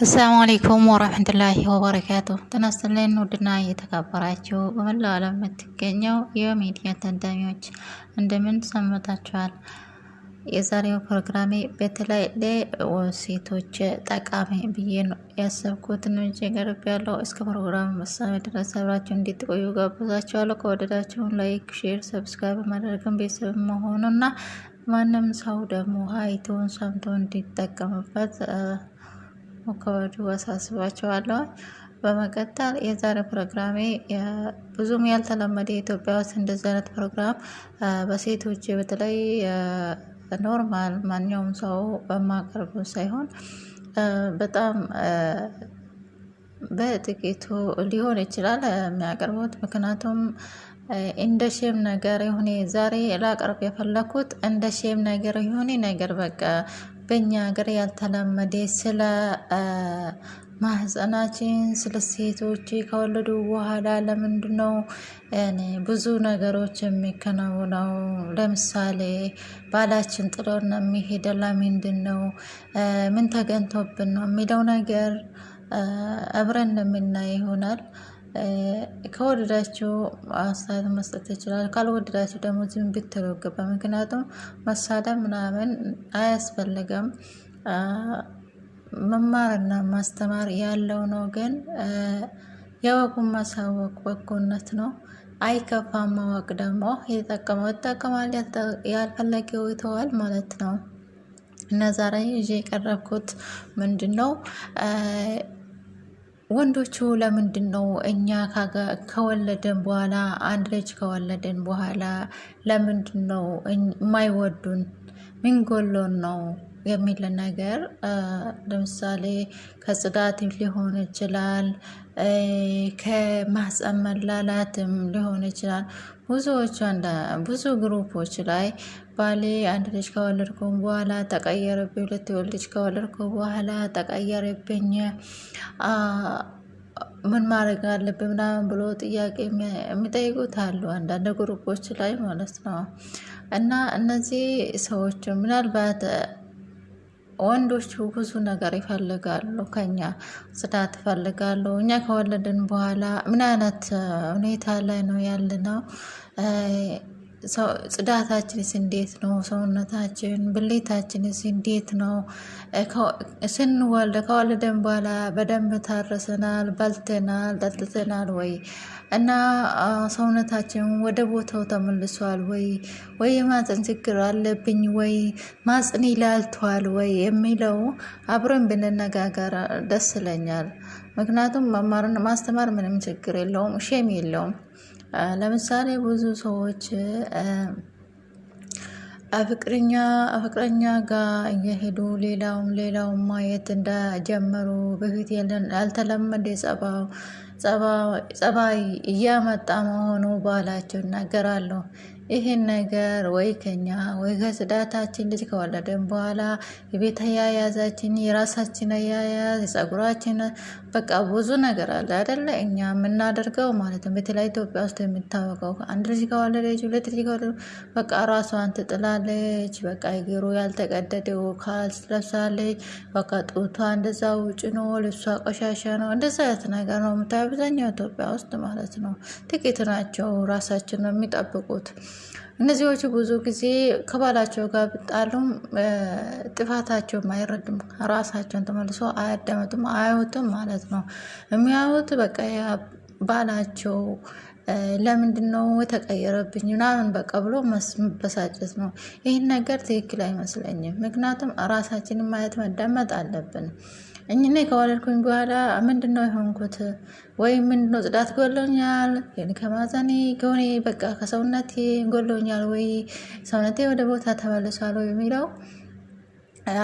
አሰላሙ አለይኩም ወረህመቱላሂ ወበረካቱ ይስጥልኝ ውድና የተከበራችሁ በመላው ዓለም የምትገኘው የሚዲያ ታዳሚዎች እንደምን ሰንብታችኋል? የዛሬው ፕሮግራሜ በተለይ ለሴቶች ጠቃሚ ብዬ ያሰብኩትን ቀርብ ያለው እስከ ፕሮግራም መሳሜ ድረስ አብራችሁ እንድትቆዩ ጋብዛችኋለሁ። ከወደዳችሁን like፣ share፣ subscribe ማድረግን ቤተሰብ መሆኑና ማንም ሰው ደግሞ አይቶን ሰምቶ እንዲጠቀምበት ከወዲሁ አሳስባቸዋለሁ። በመቀጠል የዛሬ ፕሮግራሜ ብዙም ያልተለመደ ኢትዮጵያ ውስጥ እንደዚህ አይነት ፕሮግራም በሴቶች በተለይ normal ማንኛውም ሰው በማቀርቡ ሳይሆን በጣም በጥቂቱ ሊሆን ይችላል የሚያቀርቡት። ምክንያቱም እንደ shame ነገር የሆነ ዛሬ ላቀርብ የፈለኩት እንደ shame ነገር የሆነ ነገር በቃ በእኛ ሀገር ያልተለመደ ስለ ማህፀናችን ስለ ሴቶች ከወለዱ በኋላ ለምንድን ነው ብዙ ነገሮች የሚከናወነው? ለምሳሌ ባላችን ጥሎን የሚሄደ ለምንድን ነው? ምን ተገኝቶብን ነው የሚለው ነገር አብረን እንደምናይ ይሆናል። ከወደዳችሁ አስተያየት መስጠት ይችላል። ካልወደዳችሁ ደግሞ ዝም ብትሉ ገባ። ምክንያቱም መሳደብ ምናምን አያስፈልግም። መማርና ማስተማር ያለው ነው። ግን የወጉን ማሳወቅ በጎነት ነው። አይከፋም። ማወቅ ደግሞ የተጠቀመው ይጠቀማል፣ ያልፈለገው ይተዋል ማለት ነው። እና ዛሬ ይዤ የቀረብኩት ምንድን ነው? ወንዶቹ ለምንድን ነው እኛ ከወለድን በኋላ አንድ ልጅ ከወለድን በኋላ ለምንድን ነው የማይወዱን? ምን ጎሎን ነው የሚል ነገር ለምሳሌ ከጽዳት ሊሆን ይችላል፣ ከማህፀን መላላትም ሊሆን ይችላል። ብዙዎቹ ብዙ ግሩፖች ላይ ባሌ አንድ ልጅ ከወለድኩም በኋላ ተቀየረብኝ፣ ሁለት ልጅ ከወለድኩ በኋላ ተቀየረብኝ፣ ምን ማድረግ አለብኝ ምናምን ብሎ ጥያቄ የሚጠይቁት አሉ፣ አንዳንድ ግሩፖች ላይ ማለት ነው። እና እነዚህ ሰዎች ምናልባት ወንዶቹ ብዙ ነገር ይፈልጋሉ ከኛ ጽዳት ይፈልጋሉ። እኛ ከወለድን በኋላ ምን አይነት ሁኔታ ላይ ነው ያለነው? ጽዳታችንስ እንዴት ነው? ሰውነታችን ብሌታችንስ እንዴት ነው? ስንወልድ ከወለደን በኋላ በደንብ ታረሰናል፣ በልተናል፣ ጠጥተናል ወይ እና ሰውነታችን ወደ ቦታው ተመልሷል ወይ ወይ የማፀን ችግር አለብኝ ወይ ማጽን ይላልቷል ወይ የሚለው አብረን ብንነጋገር ደስ ይለኛል። ምክንያቱም መማርን ማስተማር ምንም ችግር የለውም፣ ሼም የለውም። ለምሳሌ ብዙ ሰዎች ፍቅረኛ ፍቅረኛ ጋር እየሄዱ ሌላውም ሌላውም ማየት እንደጀመሩ በፊት ያልተለመደ ጸባይ እያመጣ መሆኑ ባላቸው ይናገራሉ። ይህን ነገር ወይ ከኛ ወይ ከጽዳታችን ልጅ ከወለድን በኋላ የቤት አያያዛችን የራሳችን አያያዝ የጸጉራችን በቃ ብዙ ነገር አለ አይደለ? እኛ የምናደርገው ማለት ነው። በተለይ ኢትዮጵያ ውስጥ የሚታወቀው አንድ ልጅ ከወለደች ሁለት ልጅ ከወለደች በቃ ራሷን ትጥላለች። በቃ እግሩ ያልተቀደደው ካልስ ለብሳለች። በቃ ጡቷ እንደዛ ውጭ ነው፣ ልብሷ ቆሻሻ ነው። እንደዛ አይነት ነገር ነው የምታየው አብዛኛው ኢትዮጵያ ውስጥ ማለት ነው። ጥቂት ናቸው ራሳችን ነው የሚጠብቁት። እነዚዎቹ ብዙ ጊዜ ከባላቸው ጋር ብጣሉም ጥፋታቸውም አይረድም። ራሳቸውን ተመልሶ አያዳመጡም፣ አያዩትም ማለት ነው። የሚያዩት በቃ ባላቸው ለምንድን ነው የተቀየረብኝ ምናምን በቃ ብሎ መበሳጨት ነው። ይህን ነገር ትክክል አይመስለኝም። ምክንያቱም ራሳችንን ማየት መዳመጥ አለብን። እኔ ከወለድኩኝ በኋላ ምንድን ነው የሆንኩት? ወይም ምንድን ነው ጽዳት ጎሎኛል፣ ከማዘኔ ከሆኔ በቃ ከሰውነቴ ጎሎኛል ወይ? ሰውነቴ ወደ ቦታ ተመልሷል ወይ? የሚለው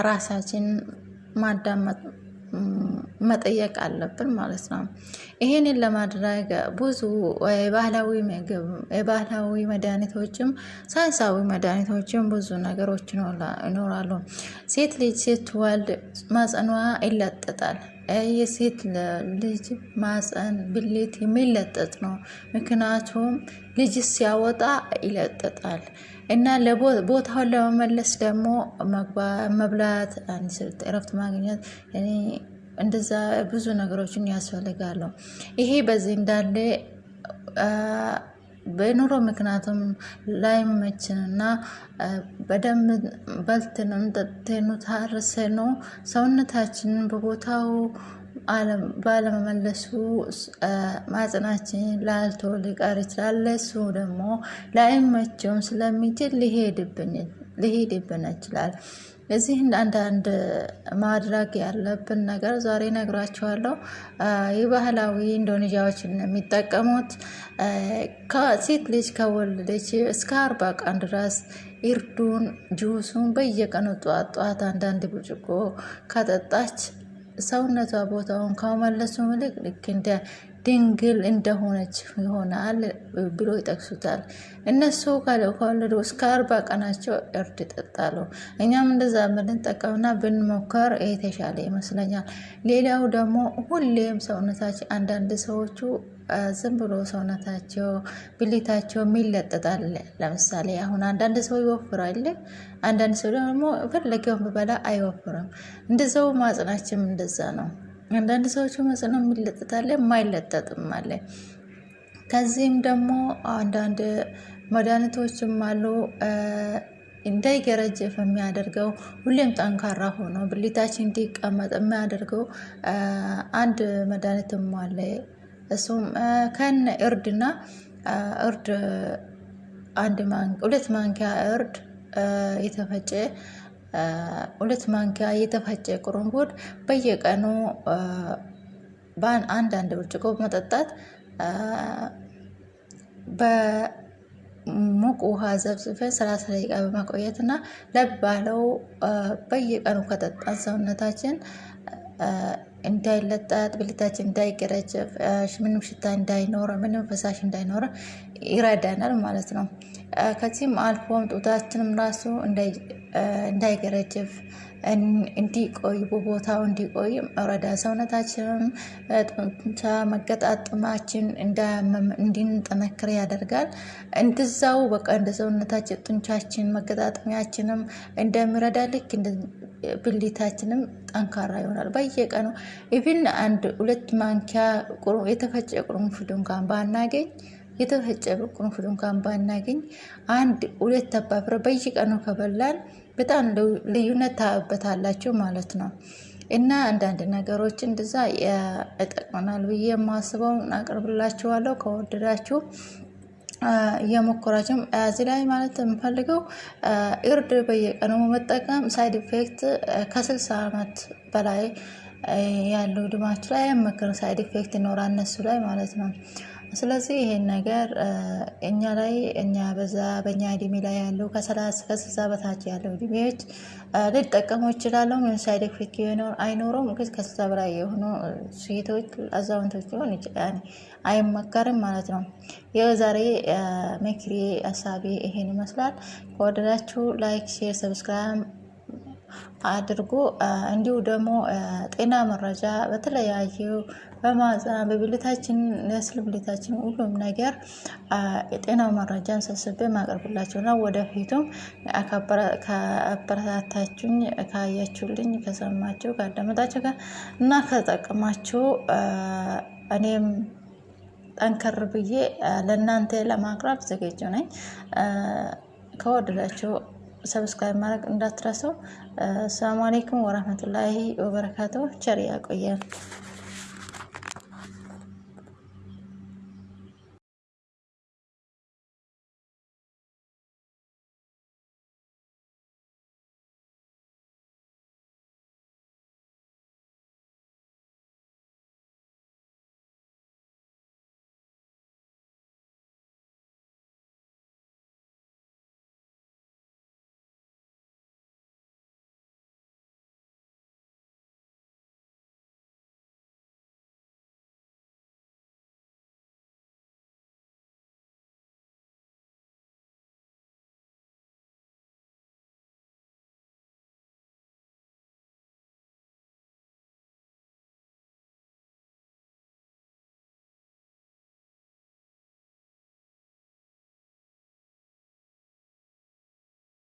ራሳችን ማዳመጥ መጠየቅ አለብን ማለት ነው። ይሄንን ለማድረግ ብዙ የባህላዊ ምግብ የባህላዊ መድኃኒቶችም ሳይንሳዊ መድኃኒቶችም ብዙ ነገሮች ይኖራሉ። ሴት ልጅ ስትወልድ ማጸኗ ይለጠጣል። የሴት ልጅ ማፀን ብልት የሚለጠጥ ነው። ምክንያቱም ልጅ ሲያወጣ ይለጠጣል እና ቦታውን ለመመለስ ደግሞ መብላት፣ እረፍት ማግኘት እንደዛ ብዙ ነገሮችን ያስፈልጋሉ። ይሄ በዚህ እንዳለ በኑሮ ምክንያቱም ላይመችንና በደንብ በልተንም ጠጥተን ታርሰን ሰውነታችንን በቦታው ባለመመለሱ ማጽናችን ላልቶ ሊቀር ይችላል። ለሱ ደግሞ ላይመቸውም ስለሚችል ሊሄድብን ይችላል። እዚህ አንዳንድ ማድረግ ያለብን ነገር ዛሬ ነግራችኋለሁ። የባህላዊ ኢንዶኔዥያዎችን የሚጠቀሙት ከሴት ልጅ ከወለደች እስከ አርባ ቀን ድረስ እርዱን ጁሱን በየቀኑ ጠዋት ጠዋት አንዳንድ ብርጭቆ ከጠጣች ሰውነቷ ቦታውን ከመመለሱ ምልክ ልክ እንደ ድንግል እንደሆነች ይሆናል ብሎ ይጠቅሱታል። እነሱ ከወለዱ እስከ አርባ ቀናቸው እርድ ይጠጣሉ። እኛም እንደዛ ብንጠቀምና ብንሞከር የተሻለ ይመስለኛል። ሌላው ደግሞ ሁሌም ሰውነታችን አንዳንድ ሰዎቹ ዝም ብሎ ሰውነታቸው ብልታቸው የሚለጠጣል። ለምሳሌ አሁን አንዳንድ ሰው ይወፍራል፣ አንዳንድ ሰው ደግሞ ፈለገውን ብበላ አይወፍርም። እንደዛው ማጽናችም እንደዛ ነው። አንዳንድ ሰዎች ማጽና የሚለጠጣል፣ የማይለጠጥም አለ። ከዚህም ደግሞ አንዳንድ መድኃኒቶችም አሉ እንዳይገረጀፍ የሚያደርገው ሁሌም ጠንካራ ሆኖ ብልታችን እንዲቀመጥ የሚያደርገው አንድ መድኃኒትም አለ። እሱም ከነ እርድና እርድ አንድ ሁለት ማንኪያ እርድ የተፈጨ ሁለት ማንኪያ የተፈጨ ቁርንፉድ በየቀኑ አንድ ብርጭቆ መጠጣት በሙቅ ውሃ ዘብዝፈን ሰላሳ ደቂቃ በማቆየት እና ለብ ባለው በየቀኑ ከጠጣን ሰውነታችን እንዳይለጠጥ ብልታችን እንዳይገረጀፍ ምንም ሽታ እንዳይኖረ ምንም ፈሳሽ እንዳይኖረ ይረዳናል ማለት ነው። ከዚህም አልፎም ጡታችንም ራሱ እንዳይገረጅፍ እንዲቆይ በቦታው እንዲቆይ ረዳ ሰውነታችንም ጡንቻ መገጣጠማችን እንዳያመም እንድንጠነክር ያደርጋል። እንደዛው በቃ እንደ ሰውነታችን ጡንቻችን መገጣጠሚያችንም እንደሚረዳ ልክ ብልታችንም ጠንካራ ይሆናል። በየቀኑ ኢቭን አንድ ሁለት ማንኪያ የተፈጨ ቅርንፉድ እንኳን ባናገኝ የተፈጨ ቅርንፉድ እንኳን ባናገኝ አንድ ሁለት ፍሬ በየቀኑ ከበላን በጣም ልዩነት ታዩበታላችሁ ማለት ነው። እና አንዳንድ ነገሮች እንደዛ ይጠቅመናል ብዬ የማስበውን አቅርብላችኋለሁ። ከወደዳችሁ እየሞከራችሁም እዚህ ላይ ማለት የምፈልገው እርድ በየቀኑ መጠቀም side effect ከስልሳ ዓመት በላይ ያለው እድሜያችሁ ላይ አይመከርም። side effect ይኖራል እነሱ ላይ ማለት ነው። ስለዚህ ይሄን ነገር እኛ ላይ እኛ በዛ በእኛ እድሜ ላይ ያለው ከሰላሳ ከስልሳ በታች ያለው እድሜዎች ሊጠቀሙ ይችላሉ። ምን side effect አይኖረውም። ግን ከስልሳ በላይ የሆኑ ሴቶች አዛውንቶች ሊሆን ይችላል አይመከርም ማለት ነው። ይኸው ዛሬ ምክሬ ሀሳቤ ይሄን ይመስላል። ከወደዳችሁ like፣ share፣ subscribe አድርጎ እንዲሁ ደግሞ ጤና መረጃ በተለያዩ በማህፀን በብልታችን ስለ ብልታችን ሁሉም ነገር የጤናው መረጃን ሰብስቤ ማቀርብላችሁ ነው። ወደፊቱም ከአበረታታችሁኝ፣ ካያችሁልኝ፣ ከሰማችሁ፣ ካዳመጣችሁ እና ከጠቀማችሁ እኔም ጠንከር ብዬ ለእናንተ ለማቅረብ ዝግጁ ነኝ። ከወደዳችሁ subscribe ማድረግ እንዳትረሱ። السلام عليكم ورحمة الله وبركاته። ቸር ያቆየን።